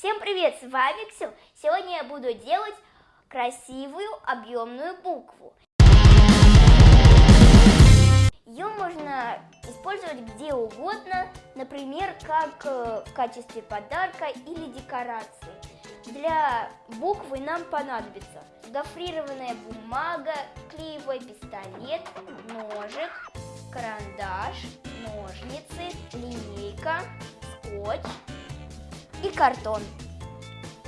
Всем привет, с вами Ксю. Сегодня я буду делать красивую объемную букву. Ее можно использовать где угодно, например, как э, в качестве подарка или декорации. Для буквы нам понадобится гофрированная бумага, клеевой пистолет, ножик, карандаш, ножницы, линейка, скотч, и картон.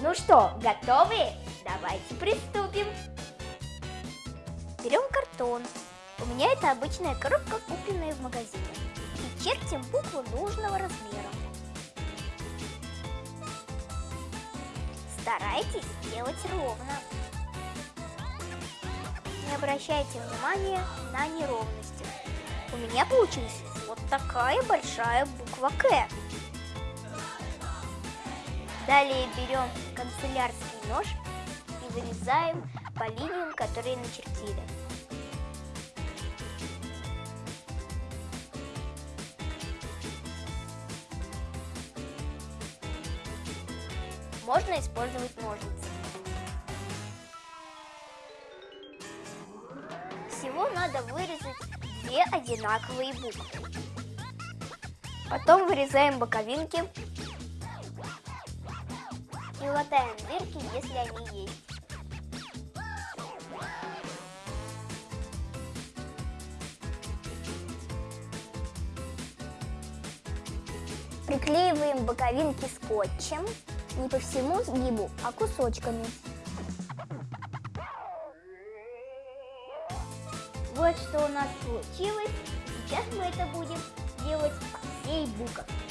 Ну что, готовы? Давайте приступим. Берем картон. У меня это обычная коробка, купленная в магазине. И чертим букву нужного размера. Старайтесь делать ровно. Не обращайте внимания на неровности. У меня получилась вот такая большая буква К. Далее берем канцелярский нож и вырезаем по линиям, которые начертили. Можно использовать ножницы. Всего надо вырезать две одинаковые буквы. Потом вырезаем боковинки и латаем дырки, если они есть. Приклеиваем боковинки скотчем, не по всему сгибу, а кусочками. Вот что у нас получилось. Сейчас мы это будем делать всей буквой.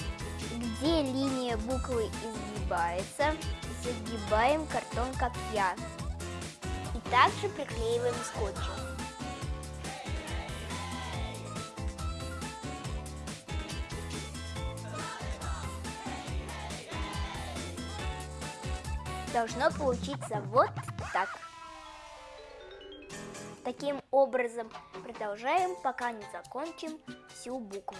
Где линия буквы изгибается, загибаем картон, как я. И также приклеиваем скотчем. Должно получиться вот так. Таким образом продолжаем, пока не закончим всю букву.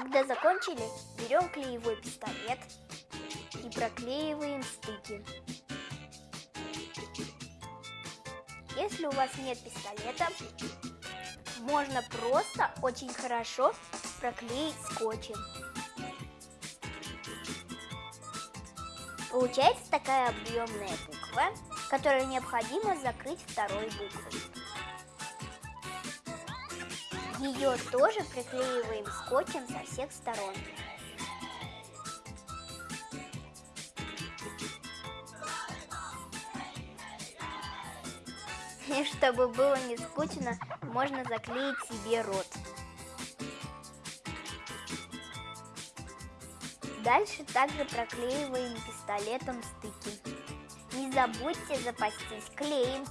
Когда закончили, берем клеевой пистолет и проклеиваем стыки. Если у вас нет пистолета, можно просто очень хорошо проклеить скотчем. Получается такая объемная буква, которую необходимо закрыть второй буквой. Ее тоже приклеиваем скотчем со всех сторон. И чтобы было не скучно, можно заклеить себе рот. Дальше также проклеиваем пистолетом стыки. Не забудьте запастись клеем.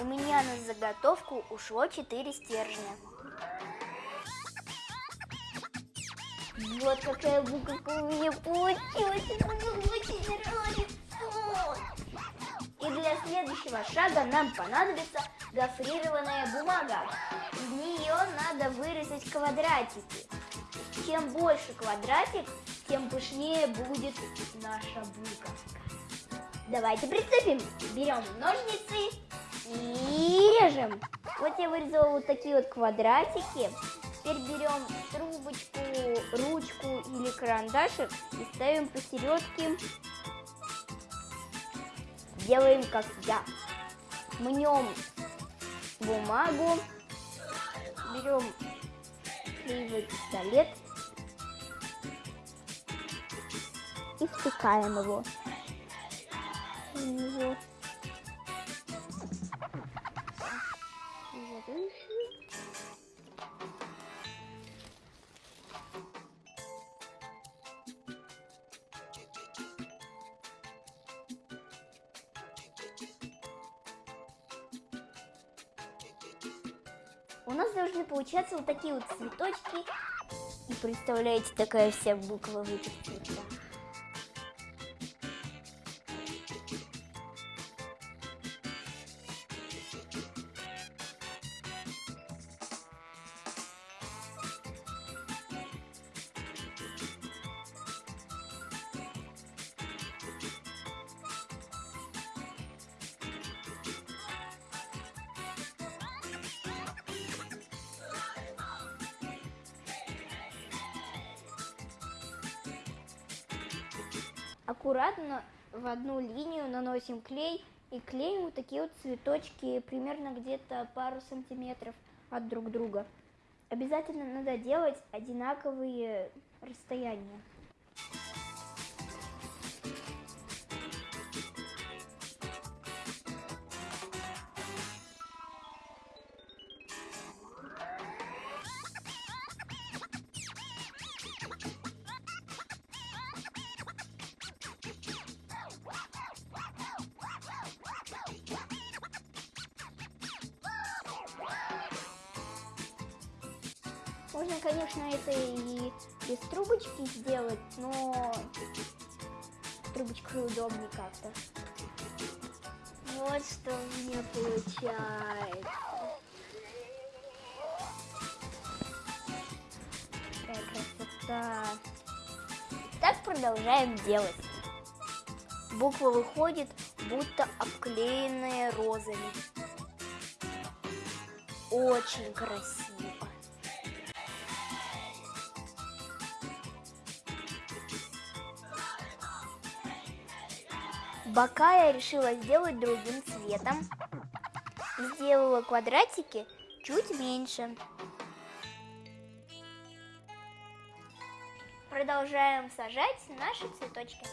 У меня на заготовку ушло 4 стержня. Вот какая буковка у меня получилась. И для следующего шага нам понадобится гофрированная бумага. В нее надо вырезать квадратики. Чем больше квадратик, тем пышнее будет наша буковка. Давайте приступим. Берем ножницы и режем. Вот я вырезала вот такие вот квадратики. Теперь берем трубочку, ручку или карандашик и ставим посередке. Делаем как я. Мнем бумагу, берем клеевой пистолет и втыкаем его в У нас должны получаться вот такие вот цветочки. И представляете, такая вся буква в. Аккуратно в одну линию наносим клей и клеим вот такие вот цветочки примерно где-то пару сантиметров от друг друга. Обязательно надо делать одинаковые расстояния. Можно, конечно, это и без трубочки сделать, но трубочкой удобнее как-то. Вот что у меня получается. Какая красота. Так продолжаем делать. Буква выходит, будто обклеенная розами. Очень красиво. Бока я решила сделать другим цветом. Сделала квадратики чуть меньше. Продолжаем сажать наши цветочки.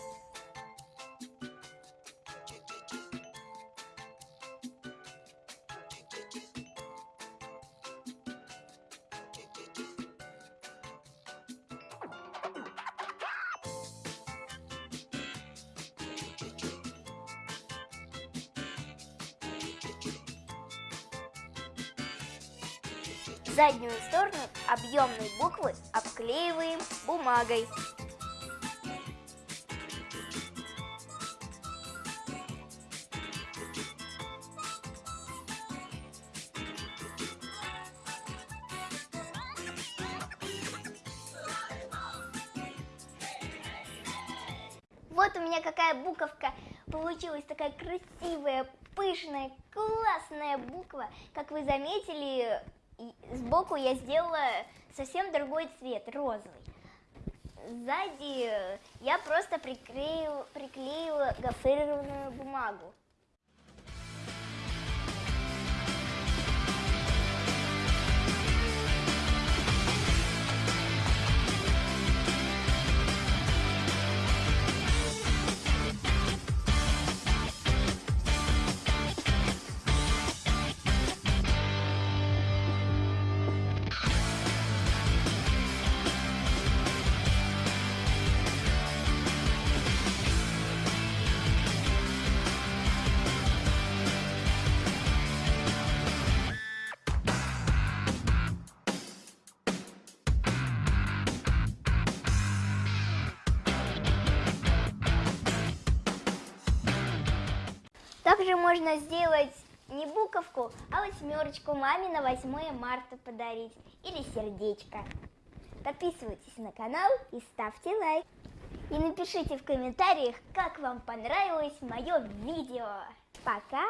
Заднюю сторону объемной буквы обклеиваем бумагой. Вот у меня какая буковка получилась, такая красивая, пышная, классная буква. Как вы заметили, сбоку я сделала совсем другой цвет, розовый. Сзади я просто приклеила, приклеила гофрированную бумагу. Также можно сделать не буковку, а восьмерочку маме на 8 марта подарить. Или сердечко. Подписывайтесь на канал и ставьте лайк. И напишите в комментариях, как вам понравилось мое видео. Пока!